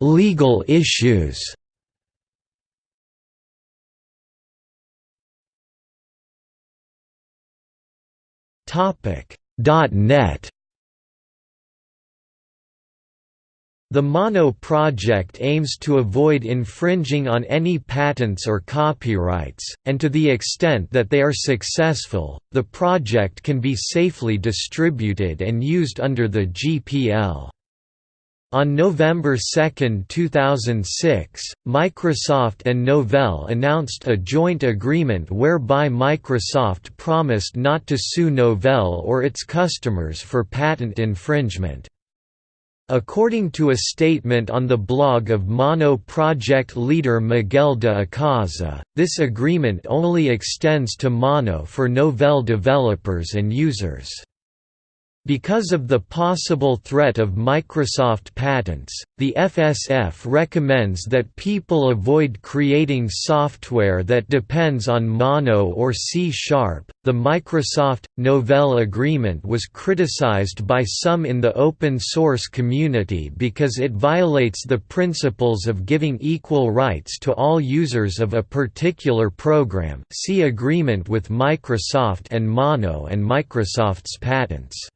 Legal issues .NET. The Mono project aims to avoid infringing on any patents or copyrights, and to the extent that they are successful, the project can be safely distributed and used under the GPL. On November 2, 2006, Microsoft and Novell announced a joint agreement whereby Microsoft promised not to sue Novell or its customers for patent infringement. According to a statement on the blog of Mono project leader Miguel de Icaza, this agreement only extends to Mono for Novell developers and users. Because of the possible threat of Microsoft patents, the FSF recommends that people avoid creating software that depends on Mono or C Sharp. The Microsoft Novell agreement was criticized by some in the open source community because it violates the principles of giving equal rights to all users of a particular program. See agreement with Microsoft and Mono and Microsoft's patents.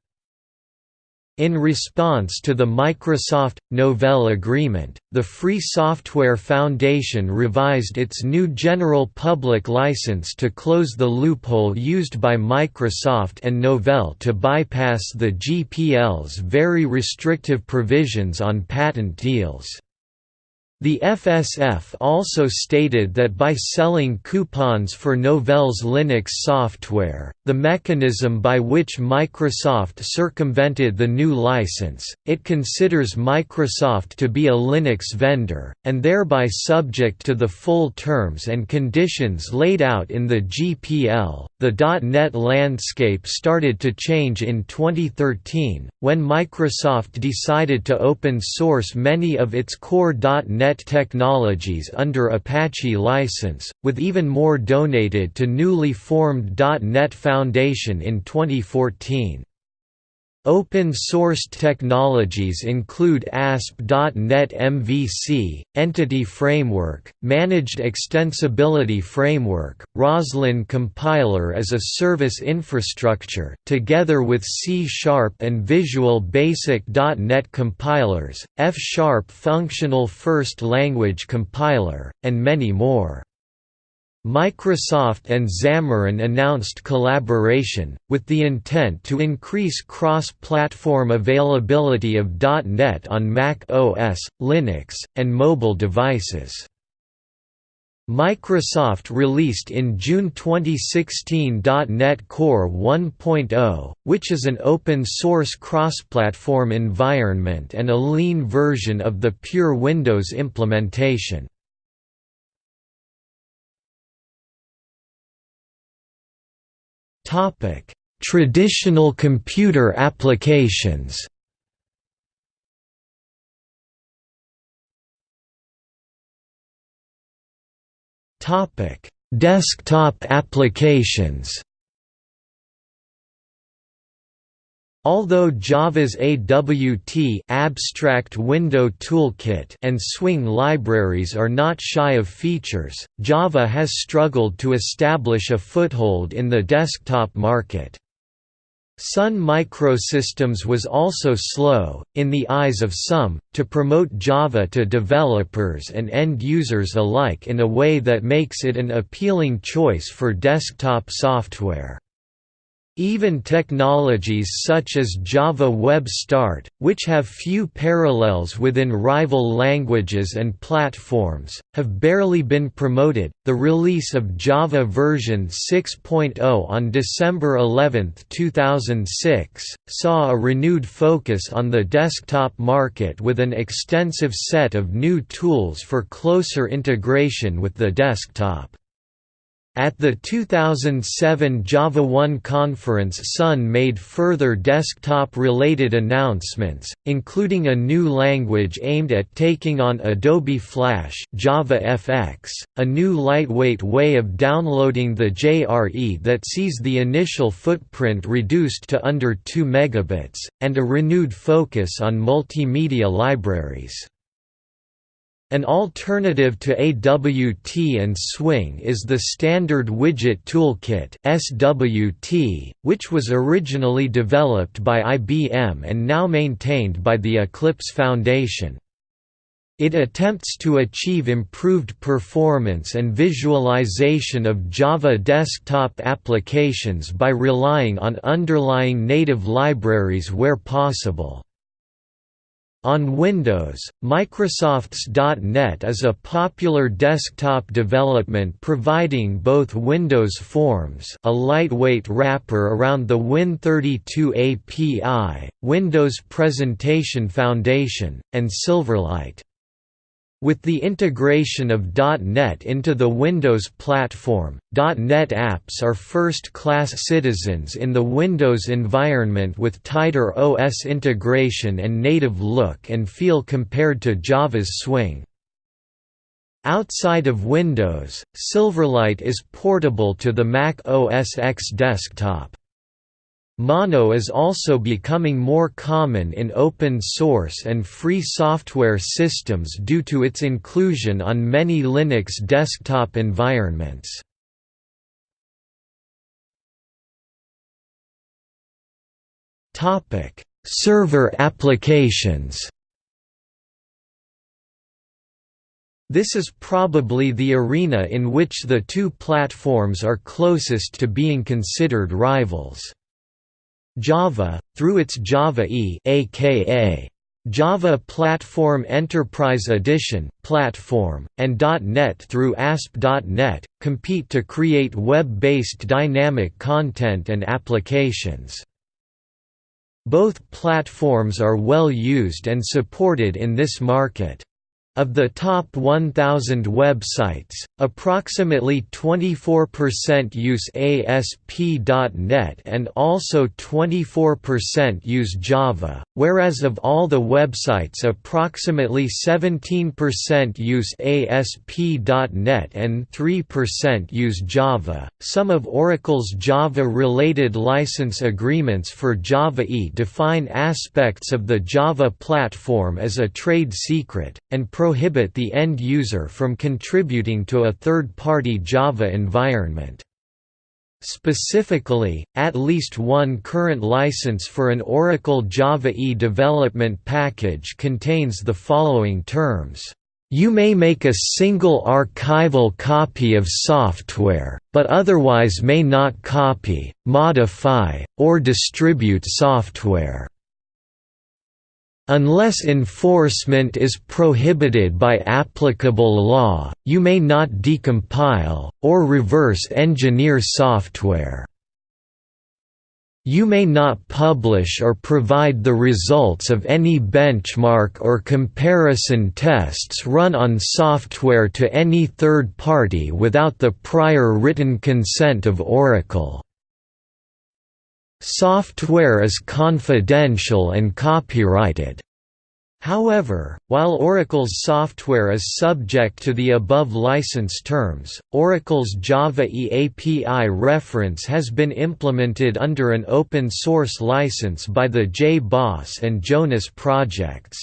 In response to the Microsoft Novell agreement, the Free Software Foundation revised its new general public license to close the loophole used by Microsoft and Novell to bypass the GPL's very restrictive provisions on patent deals. The FSF also stated that by selling coupons for Novell's Linux software, the mechanism by which Microsoft circumvented the new license, it considers Microsoft to be a Linux vendor, and thereby subject to the full terms and conditions laid out in the GPL. The .NET landscape started to change in 2013, when Microsoft decided to open source many of its core .NET technologies under Apache license, with even more donated to newly formed .NET Foundation in 2014. Open-sourced technologies include ASP.NET MVC, Entity Framework, Managed Extensibility Framework, Roslyn Compiler as a Service Infrastructure, together with C-Sharp and Visual Basic.NET compilers, F-Sharp Functional First Language Compiler, and many more. Microsoft and Xamarin announced collaboration, with the intent to increase cross-platform availability of .NET on Mac OS, Linux, and mobile devices. Microsoft released in June 2016 .NET Core 1.0, which is an open-source cross-platform environment and a lean version of the pure Windows implementation. Topic: Traditional computer applications. Topic: Desktop applications. Although Java's AWT abstract window toolkit and Swing libraries are not shy of features, Java has struggled to establish a foothold in the desktop market. Sun Microsystems was also slow, in the eyes of some, to promote Java to developers and end users alike in a way that makes it an appealing choice for desktop software. Even technologies such as Java Web Start, which have few parallels within rival languages and platforms, have barely been promoted. The release of Java version 6.0 on December 11, 2006, saw a renewed focus on the desktop market with an extensive set of new tools for closer integration with the desktop. At the 2007 JavaOne conference Sun made further desktop-related announcements, including a new language aimed at taking on Adobe Flash JavaFX, a new lightweight way of downloading the JRE that sees the initial footprint reduced to under 2 megabits, and a renewed focus on multimedia libraries. An alternative to AWT and Swing is the Standard Widget Toolkit SWT, which was originally developed by IBM and now maintained by the Eclipse Foundation. It attempts to achieve improved performance and visualization of Java desktop applications by relying on underlying native libraries where possible. On Windows, Microsoft's .NET is a popular desktop development providing both Windows Forms a lightweight wrapper around the Win32 API, Windows Presentation Foundation, and Silverlight. With the integration of .NET into the Windows platform, .NET apps are first-class citizens in the Windows environment with tighter OS integration and native look and feel compared to Java's Swing. Outside of Windows, Silverlight is portable to the Mac OS X desktop. Mono is also becoming more common in open source and free software systems due to its inclusion on many Linux desktop environments. Server applications This is probably the arena in which the two platforms are closest to being considered rivals. Java, through its Java E aka Java Platform Enterprise Edition platform, and .NET through ASP.NET, compete to create web-based dynamic content and applications. Both platforms are well used and supported in this market. Of the top 1,000 websites, approximately 24% use ASP.NET and also 24% use Java, whereas of all the websites approximately 17% use ASP.NET and 3% use Java. Some of Oracle's Java-related license agreements for Java E define aspects of the Java platform as a trade secret, and prohibit the end user from contributing to a third-party Java environment. Specifically, at least one current license for an Oracle Java E development package contains the following terms. You may make a single archival copy of software, but otherwise may not copy, modify, or distribute software. Unless enforcement is prohibited by applicable law, you may not decompile, or reverse engineer software. You may not publish or provide the results of any benchmark or comparison tests run on software to any third party without the prior written consent of Oracle. Software is confidential and copyrighted. However, while Oracle's software is subject to the above license terms, Oracle's Java E API reference has been implemented under an open-source license by the JBoss and Jonas projects.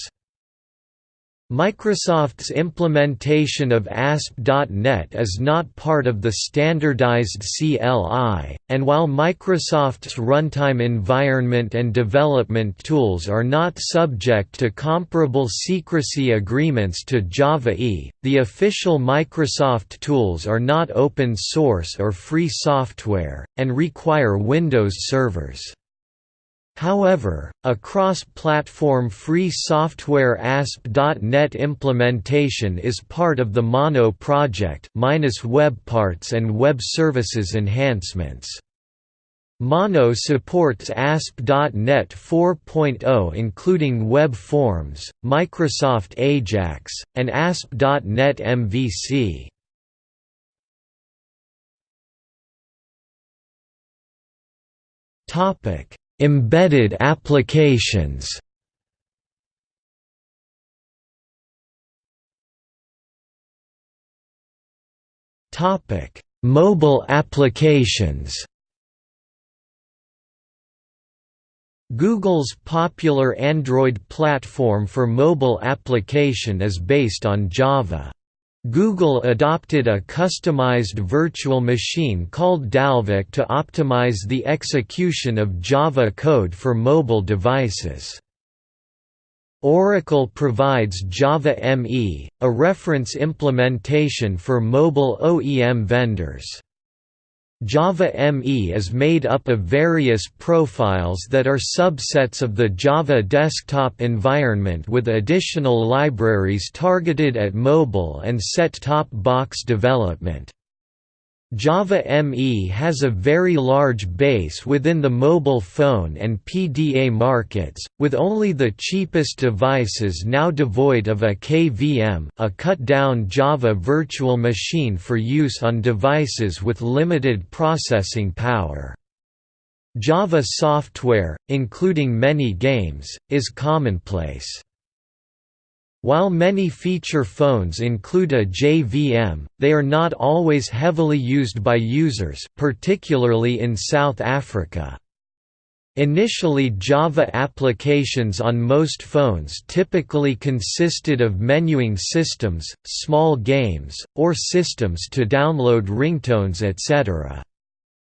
Microsoft's implementation of ASP.NET is not part of the standardized CLI, and while Microsoft's runtime environment and development tools are not subject to comparable secrecy agreements to Java E, the official Microsoft tools are not open source or free software, and require Windows servers. However, a cross-platform free software ASP.NET implementation is part of the Mono project minus web parts and web services enhancements. Mono supports ASP.NET 4.0 including Web Forms, Microsoft Ajax, and ASP.NET MVC. Topic Embedded applications Topic: Mobile applications. Google's popular Android platform for mobile application is based on Java. Google adopted a customized virtual machine called Dalvik to optimize the execution of Java code for mobile devices. Oracle provides Java ME, a reference implementation for mobile OEM vendors. Java ME is made up of various profiles that are subsets of the Java desktop environment with additional libraries targeted at mobile and set-top box development. Java ME has a very large base within the mobile phone and PDA markets, with only the cheapest devices now devoid of a KVM a cut-down Java virtual machine for use on devices with limited processing power. Java software, including many games, is commonplace. While many feature phones include a JVM, they are not always heavily used by users particularly in South Africa. Initially Java applications on most phones typically consisted of menuing systems, small games, or systems to download ringtones etc.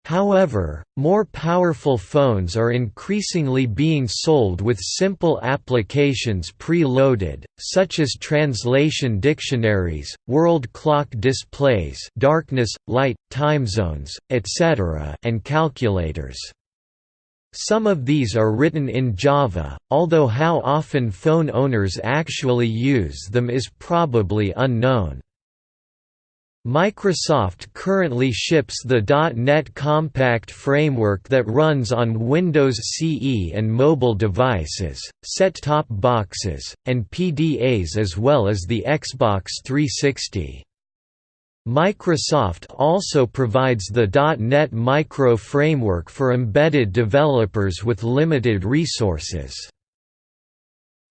However, more powerful phones are increasingly being sold with simple applications pre-loaded, such as translation dictionaries, world clock displays darkness, light, time zones, etc. and calculators. Some of these are written in Java, although how often phone owners actually use them is probably unknown. Microsoft currently ships the .NET Compact framework that runs on Windows CE and mobile devices, set-top boxes, and PDAs as well as the Xbox 360. Microsoft also provides the .NET Micro framework for embedded developers with limited resources.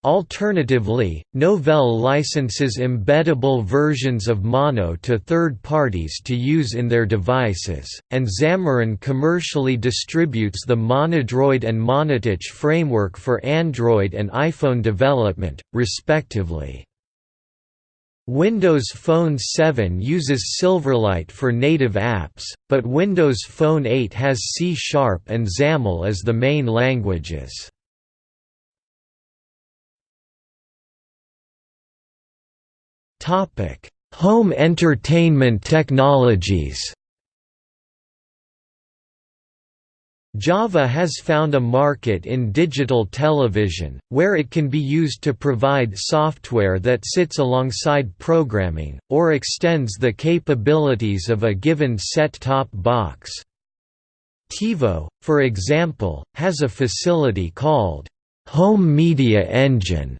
Alternatively, Novell licenses embeddable versions of Mono to third parties to use in their devices, and Xamarin commercially distributes the Monodroid and Monotouch framework for Android and iPhone development, respectively. Windows Phone 7 uses Silverlight for native apps, but Windows Phone 8 has C-Sharp and XAML as the main languages. Topic: Home entertainment technologies. Java has found a market in digital television, where it can be used to provide software that sits alongside programming, or extends the capabilities of a given set-top box. TiVo, for example, has a facility called Home Media Engine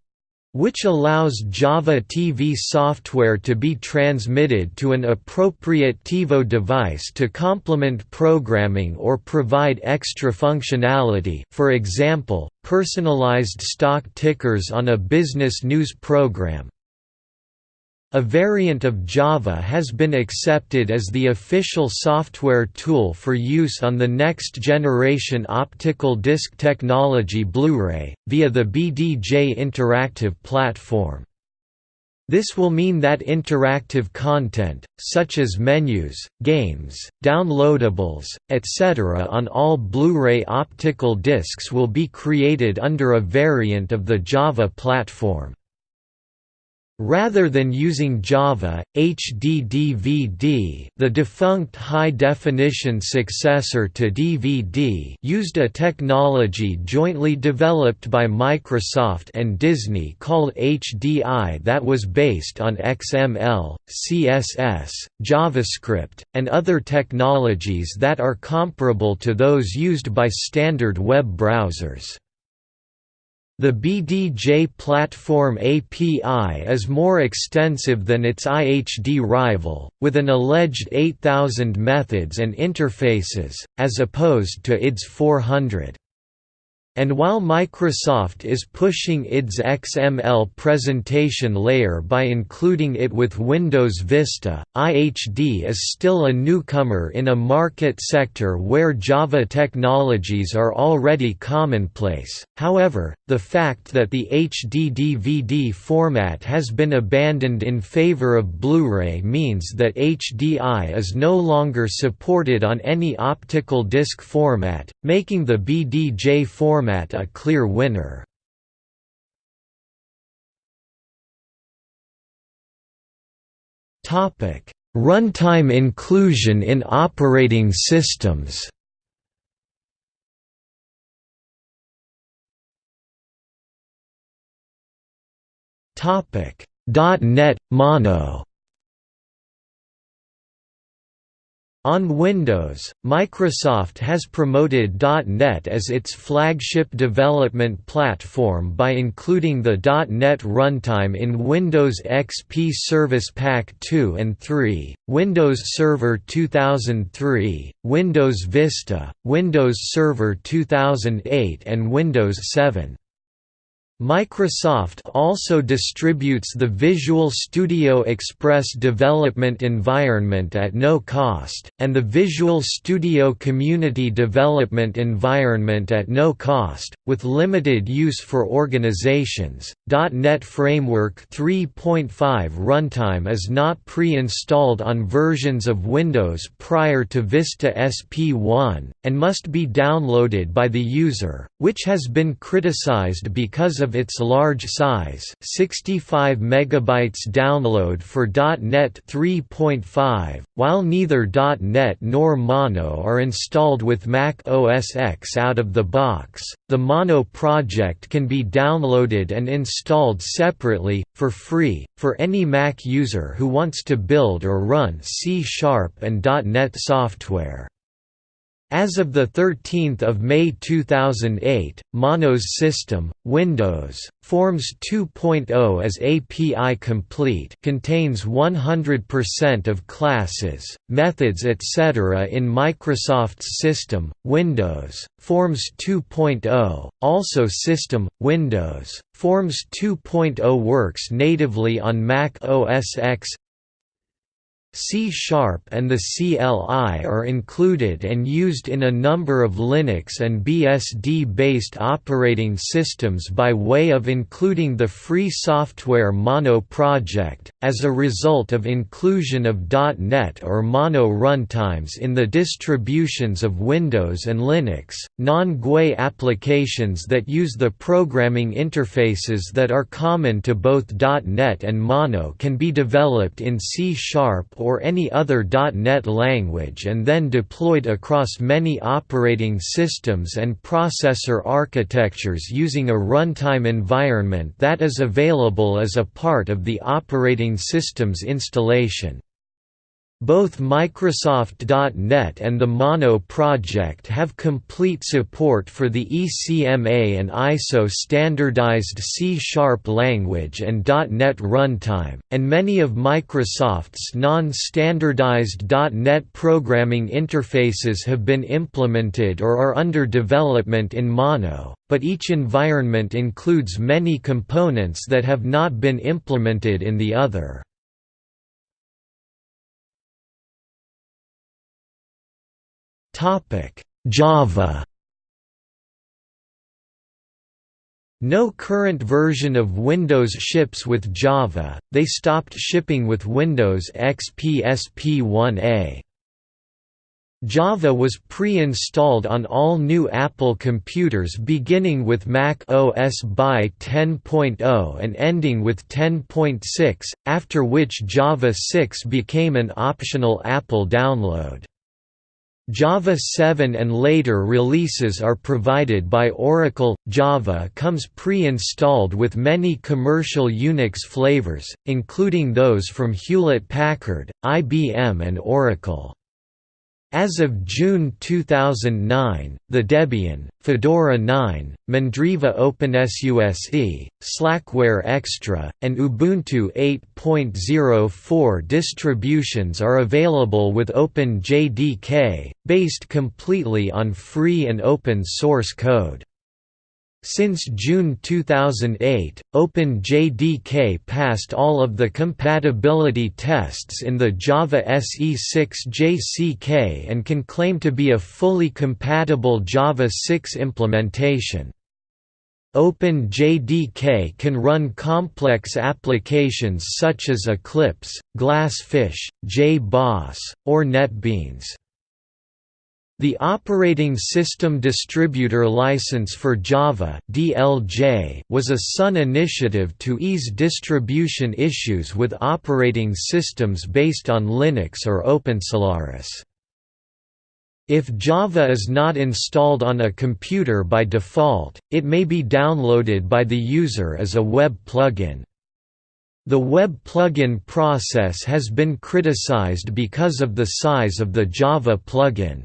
which allows Java TV software to be transmitted to an appropriate TiVo device to complement programming or provide extra functionality for example, personalized stock tickers on a business news program, a variant of Java has been accepted as the official software tool for use on the next-generation optical disc technology Blu-ray, via the BDJ Interactive platform. This will mean that interactive content, such as menus, games, downloadables, etc. on all Blu-ray optical discs will be created under a variant of the Java platform. Rather than using Java, HDDVD the defunct high-definition successor to DVD used a technology jointly developed by Microsoft and Disney called HDI that was based on XML, CSS, JavaScript, and other technologies that are comparable to those used by standard web browsers. The BDJ platform API is more extensive than its IHD rival, with an alleged 8,000 methods and interfaces, as opposed to ID's 400. And while Microsoft is pushing its XML presentation layer by including it with Windows Vista, IHD is still a newcomer in a market sector where Java technologies are already commonplace. However, the fact that the HD DVD format has been abandoned in favor of Blu-ray means that HDI is no longer supported on any optical disc format, making the BDJ format format a clear winner. Runtime inclusion in operating systems .NET Mono On Windows, Microsoft has promoted .NET as its flagship development platform by including the .NET runtime in Windows XP Service Pack 2 and 3, Windows Server 2003, Windows Vista, Windows Server 2008 and Windows 7. Microsoft also distributes the Visual Studio Express development environment at no cost, and the Visual Studio Community Development Environment at no cost, with limited use for organizations. .NET Framework 3.5 runtime is not pre-installed on versions of Windows prior to Vista SP1, and must be downloaded by the user, which has been criticized because of its large size 65 MB download for .NET 3.5, while neither .NET nor Mono are installed with Mac OS X out of the box, the Mono project can be downloaded and installed separately, for free, for any Mac user who wants to build or run C-Sharp and .NET software. As of 13 May 2008, Mono's system, Windows, Forms 2.0 as API complete contains 100% of classes, methods etc. in Microsoft's system, Windows, Forms 2.0, also System, Windows, Forms 2.0 works natively on Mac OS X, C-sharp and the CLI are included and used in a number of Linux and BSD-based operating systems by way of including the free software Mono project, as a result of inclusion of .NET or Mono runtimes in the distributions of Windows and Linux, non-GUI applications that use the programming interfaces that are common to both .NET and Mono can be developed in C-sharp or any other .NET language and then deployed across many operating systems and processor architectures using a runtime environment that is available as a part of the operating system's installation. Both Microsoft.NET and the Mono project have complete support for the ECMA and ISO standardized C-sharp language and .NET runtime, and many of Microsoft's non-standardized .NET programming interfaces have been implemented or are under development in Mono, but each environment includes many components that have not been implemented in the other. Java No current version of Windows ships with Java, they stopped shipping with Windows XP SP1A. Java was pre-installed on all new Apple computers beginning with Mac OS by 10.0 and ending with 10.6, after which Java 6 became an optional Apple download. Java 7 and later releases are provided by Oracle. Java comes pre-installed with many commercial Unix flavors, including those from Hewlett-Packard, IBM and Oracle. As of June 2009, the Debian, Fedora 9, Mandriva OpenSUSE, Slackware Extra, and Ubuntu 8.04 distributions are available with OpenJDK, based completely on free and open source code. Since June 2008, OpenJDK passed all of the compatibility tests in the Java SE6 JCK and can claim to be a fully compatible Java 6 implementation. OpenJDK can run complex applications such as Eclipse, Glassfish, JBoss, or NetBeans. The Operating System Distributor License for Java (DLJ) was a Sun initiative to ease distribution issues with operating systems based on Linux or OpenSolaris. If Java is not installed on a computer by default, it may be downloaded by the user as a web plugin. The web plugin process has been criticized because of the size of the Java plugin.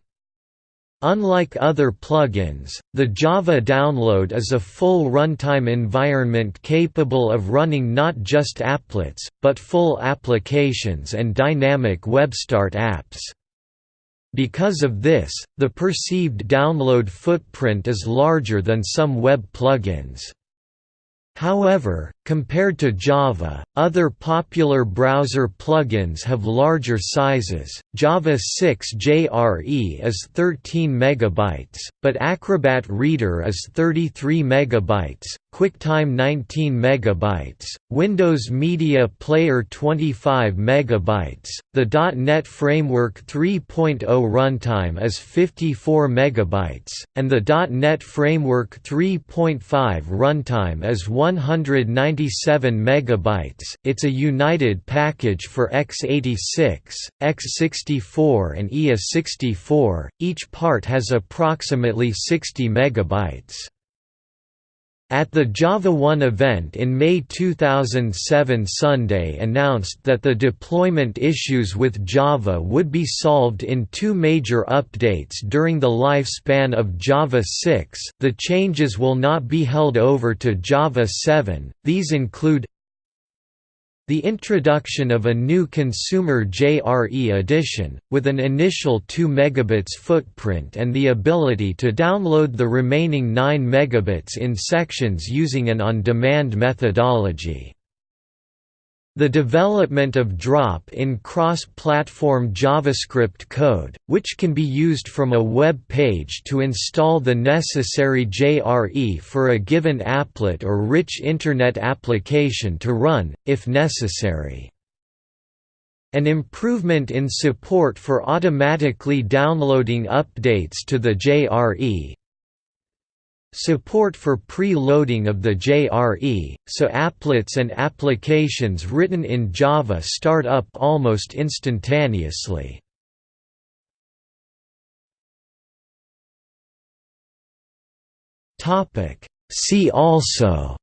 Unlike other plugins, the Java download is a full runtime environment capable of running not just applets, but full applications and dynamic WebStart apps. Because of this, the perceived download footprint is larger than some web plugins. However, compared to Java, other popular browser plugins have larger sizes. Java 6 JRE is 13 megabytes, but Acrobat Reader is 33 megabytes, QuickTime 19 megabytes, Windows Media Player 25 megabytes. The .NET Framework 3.0 runtime is 54 megabytes, and the .NET Framework 3.5 runtime is 197 megabytes. It's a united package for x86, x64, and IA64. Each part has approximately 60 megabytes. At the JavaOne event in May 2007 Sunday announced that the deployment issues with Java would be solved in two major updates during the lifespan of Java 6 the changes will not be held over to Java 7, these include the introduction of a new consumer JRE edition, with an initial 2 megabits footprint and the ability to download the remaining 9 megabits in sections using an on-demand methodology. The development of drop-in cross-platform JavaScript code, which can be used from a web page to install the necessary JRE for a given applet or rich Internet application to run, if necessary. An improvement in support for automatically downloading updates to the JRE, Support for pre-loading of the JRE, so applets and applications written in Java start up almost instantaneously. See also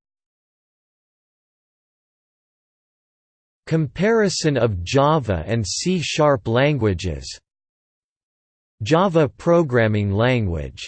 Comparison of Java and C-sharp languages Java programming language